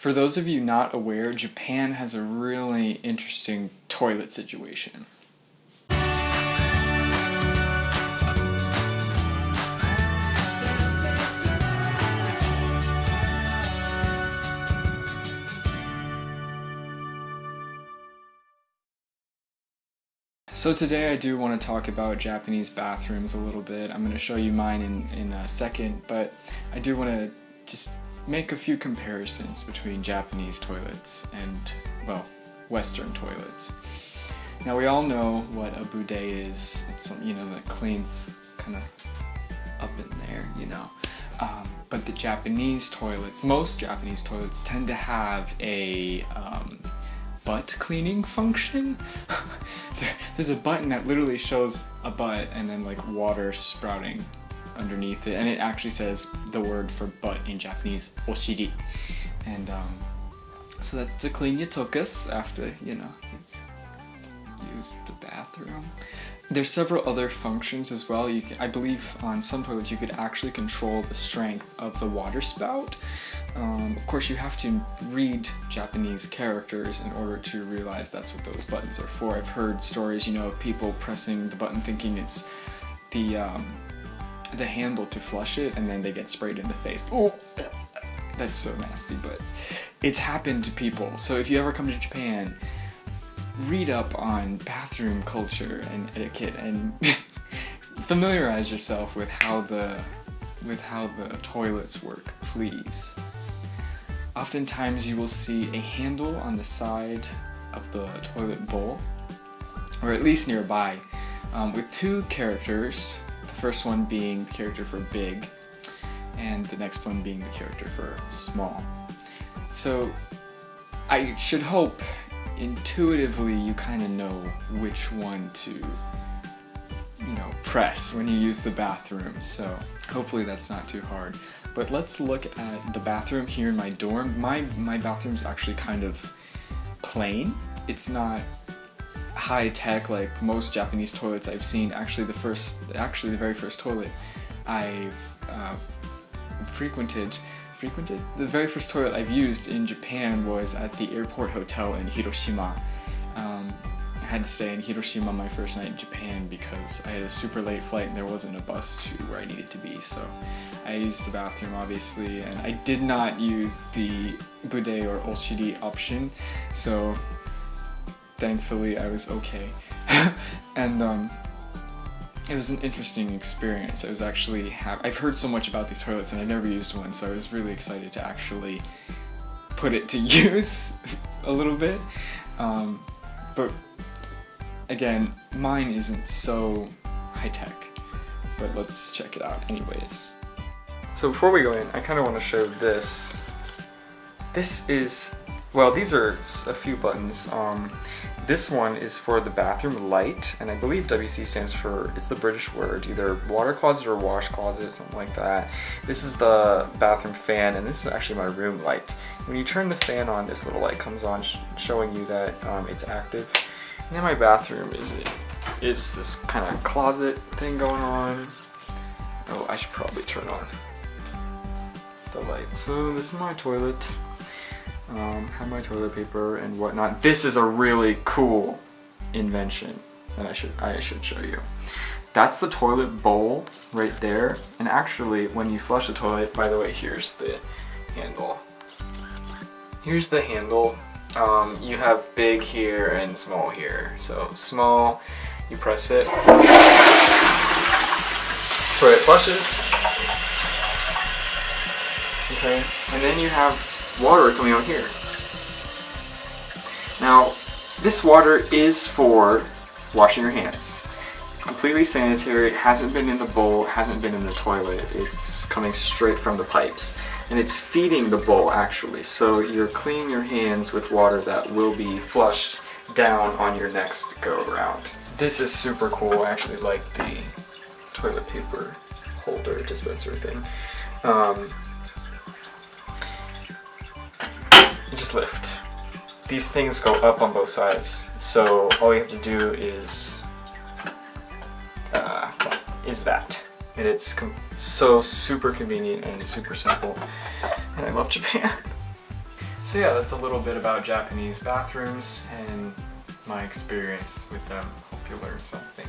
For those of you not aware, Japan has a really interesting toilet situation. So today I do want to talk about Japanese bathrooms a little bit. I'm going to show you mine in, in a second, but I do want to just make a few comparisons between Japanese toilets and, well, Western toilets. Now we all know what a bidet is. It's something, you know, that cleans kind of up in there, you know. Um, but the Japanese toilets, most Japanese toilets tend to have a um, butt cleaning function. there, there's a button that literally shows a butt and then like water sprouting underneath it and it actually says the word for butt in Japanese, oshiri. And um, so that's to clean your tokus after, you know, use the bathroom. There's several other functions as well. You can, I believe on some toilets you could actually control the strength of the water spout. Um, of course you have to read Japanese characters in order to realize that's what those buttons are for. I've heard stories, you know, of people pressing the button thinking it's the um, the handle to flush it and then they get sprayed in the face. Oh, that's so nasty, but it's happened to people. So if you ever come to Japan, read up on bathroom culture and etiquette and familiarize yourself with how the with how the toilets work, please. Oftentimes you will see a handle on the side of the toilet bowl, or at least nearby, um, with two characters, first one being the character for big, and the next one being the character for small. So I should hope intuitively you kind of know which one to you know press when you use the bathroom so hopefully that's not too hard. But let's look at the bathroom here in my dorm. My my bathroom's actually kind of plain. It's not high tech like most Japanese toilets I've seen actually the first actually the very first toilet I've uh, frequented frequented. The very first toilet I've used in Japan was at the airport hotel in Hiroshima. Um, I had to stay in Hiroshima my first night in Japan because I had a super late flight and there wasn't a bus to where I needed to be. So I used the bathroom obviously and I did not use the bidet or oshiri option. So thankfully I was okay. and um, it was an interesting experience. I was actually I've heard so much about these toilets and I've never used one, so I was really excited to actually put it to use a little bit. Um, but again, mine isn't so high-tech, but let's check it out anyways. So before we go in, I kind of want to show this. This is, well, these are a few buttons. Um, this one is for the bathroom light, and I believe WC stands for, it's the British word, either water closet or wash closet, something like that. This is the bathroom fan, and this is actually my room light. When you turn the fan on, this little light comes on, sh showing you that um, it's active. And then my bathroom is, is this kind of closet thing going on. Oh, I should probably turn on the light. So this is my toilet um, have my toilet paper and whatnot. This is a really cool invention that I should I should show you. That's the toilet bowl right there. And actually, when you flush the toilet, by the way, here's the handle. Here's the handle. Um, you have big here and small here. So small, you press it. Toilet flushes. Okay, and then you have water coming out here. Now, this water is for washing your hands. It's completely sanitary, it hasn't been in the bowl, it hasn't been in the toilet, it's coming straight from the pipes. And it's feeding the bowl actually, so you're cleaning your hands with water that will be flushed down on your next go around. This is super cool, I actually like the toilet paper holder dispenser thing. Um, lift. These things go up on both sides, so all you have to do is uh, is that. And it's so super convenient and super simple, and I love Japan. So yeah, that's a little bit about Japanese bathrooms and my experience with them. Hope you learned something.